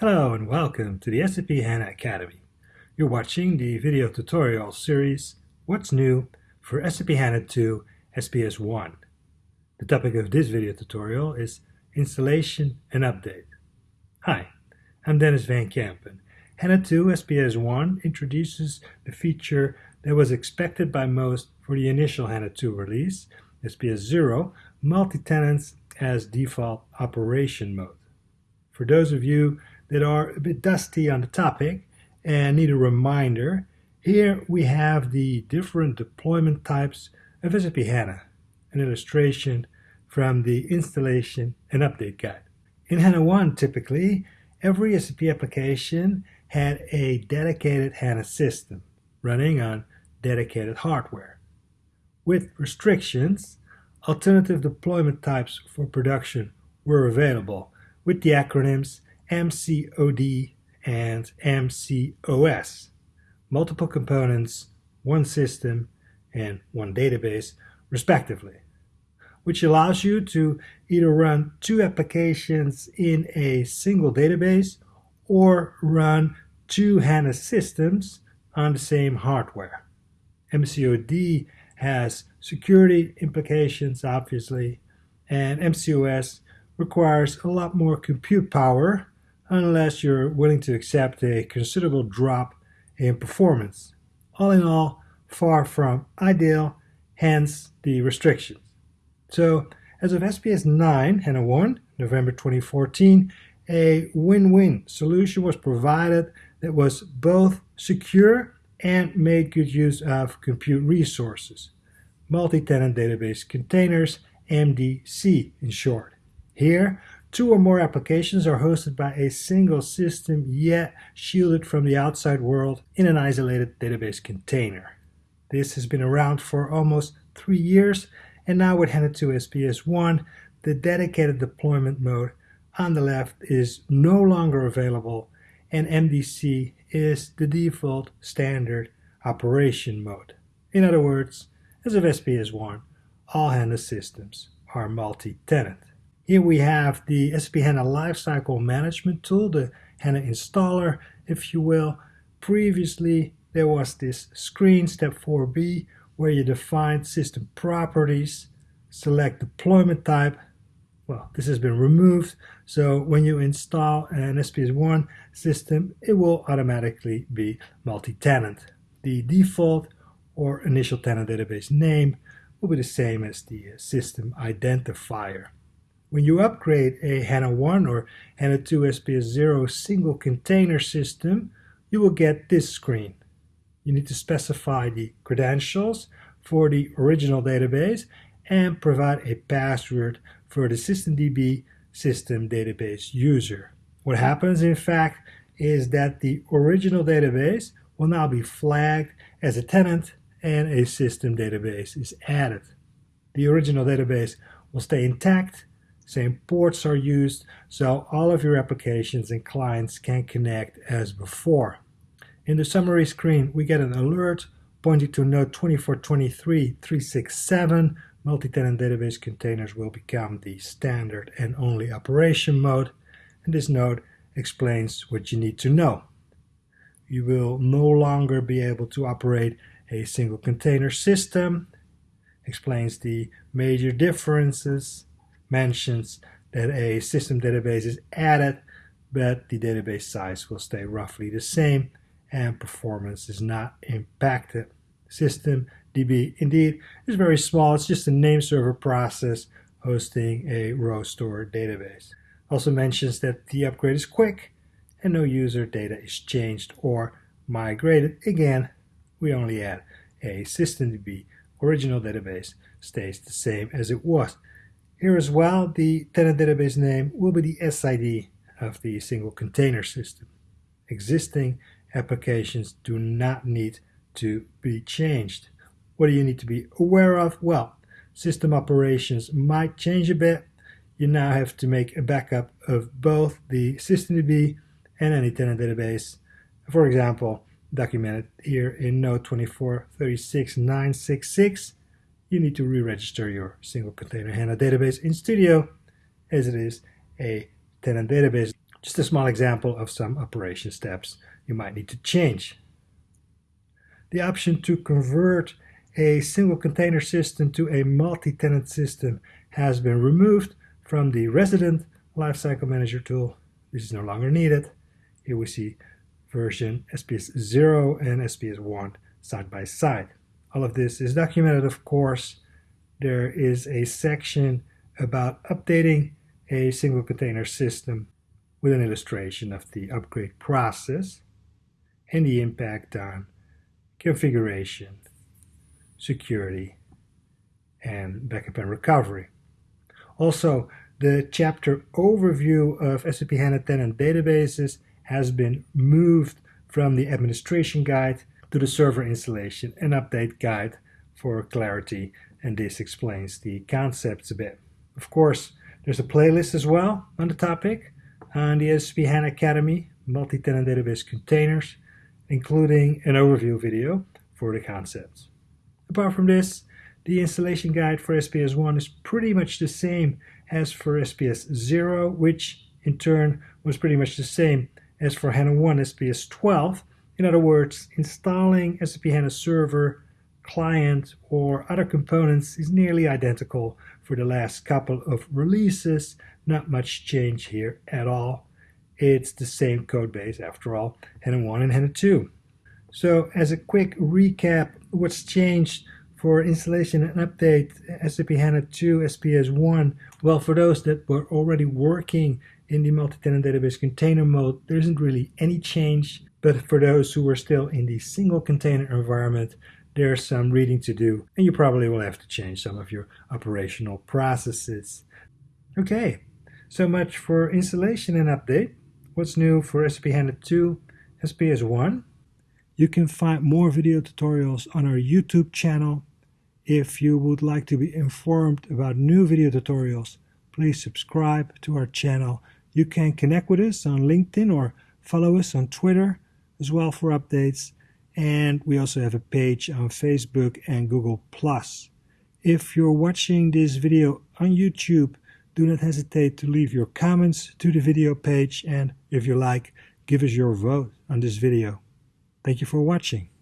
Hello and welcome to the SAP HANA Academy. You're watching the video tutorial series What's New for SAP HANA 2 SPS 1. The topic of this video tutorial is Installation and Update. Hi, I'm Denys Van Kempen. HANA 2 SPS 1 introduces the feature that was expected by most for the initial HANA 2 release, SPS 0, multi-tenants as default operation mode. For those of you that are a bit dusty on the topic and need a reminder, here we have the different deployment types of SAP HANA, an illustration from the installation and update guide. In HANA 1, typically, every SAP application had a dedicated HANA system running on dedicated hardware. With restrictions, alternative deployment types for production were available with the acronyms MCOD and MCOS. Multiple components, one system, and one database, respectively, which allows you to either run two applications in a single database or run two HANA systems on the same hardware. MCOD has security implications, obviously, and MCOS requires a lot more compute power unless you're willing to accept a considerable drop in performance. All in all, far from ideal, hence the restrictions. So, as of SPS 9, HANA 1, November 2014, a win-win solution was provided that was both secure and made good use of compute resources. Multi-tenant database containers, MDC in short. Here, Two or more applications are hosted by a single system, yet shielded from the outside world in an isolated database container. This has been around for almost three years, and now with HANA 2 SPS 1, the dedicated deployment mode on the left is no longer available, and MDC is the default standard operation mode. In other words, as of SPS 1, all HANA systems are multi-tenant. Here we have the SAP HANA Lifecycle Management tool, the HANA installer, if you will. Previously, there was this screen, step 4b, where you define system properties, select deployment type. Well, this has been removed, so when you install an SPS1 system, it will automatically be multi-tenant. The default or initial tenant database name will be the same as the system identifier. When you upgrade a HANA 1 or HANA 2 SPS 0 single container system, you will get this screen. You need to specify the credentials for the original database and provide a password for the systemdb system database user. What happens in fact is that the original database will now be flagged as a tenant and a system database is added. The original database will stay intact same ports are used, so all of your applications and clients can connect as before. In the summary screen, we get an alert pointing to node 2423.367. Multi-tenant database containers will become the standard and only operation mode, and this node explains what you need to know. You will no longer be able to operate a single container system, explains the major differences mentions that a system database is added, but the database size will stay roughly the same and performance is not impacted. System DB indeed is very small. It's just a name server process hosting a row store database. Also mentions that the upgrade is quick and no user data is changed or migrated. Again, we only add a systemdb original database stays the same as it was. Here as well, the tenant database name will be the SID of the single container system. Existing applications do not need to be changed. What do you need to be aware of? Well, system operations might change a bit. You now have to make a backup of both the systemdb and any tenant database. For example, documented here in node 2436966 you need to re-register your single container HANA database in Studio as it is a tenant database. Just a small example of some operation steps you might need to change. The option to convert a single container system to a multi-tenant system has been removed from the Resident Lifecycle Manager tool. This is no longer needed. Here we see version SPS 0 and SPS 1 side by side. All of this is documented, of course. There is a section about updating a single container system with an illustration of the upgrade process and the impact on configuration, security, and backup and recovery. Also, the chapter overview of SAP HANA tenant databases has been moved from the administration guide to the server installation and update guide for clarity, and this explains the concepts a bit. Of course, there's a playlist as well on the topic on the SAP HANA Academy multi-tenant database containers, including an overview video for the concepts. Apart from this, the installation guide for SPS 1 is pretty much the same as for SPS 0, which in turn was pretty much the same as for HANA 1 SPS 12. In other words, installing SAP HANA Server, client, or other components is nearly identical for the last couple of releases. Not much change here at all. It's the same code base after all, HANA 1 and HANA 2. So as a quick recap, what's changed for installation and update SAP HANA 2 SPS 1? Well, for those that were already working in the multi-tenant database container mode, there isn't really any change. But for those who are still in the single container environment, there's some reading to do, and you probably will have to change some of your operational processes. Okay, so much for installation and update. What's new for SAP HANA 2 SPS 1? You can find more video tutorials on our YouTube channel if you would like to be informed about new video tutorials, please subscribe to our channel. You can connect with us on LinkedIn or follow us on Twitter as well for updates. And we also have a page on Facebook and Google+. If you're watching this video on YouTube, do not hesitate to leave your comments to the video page and if you like, give us your vote on this video. Thank you for watching.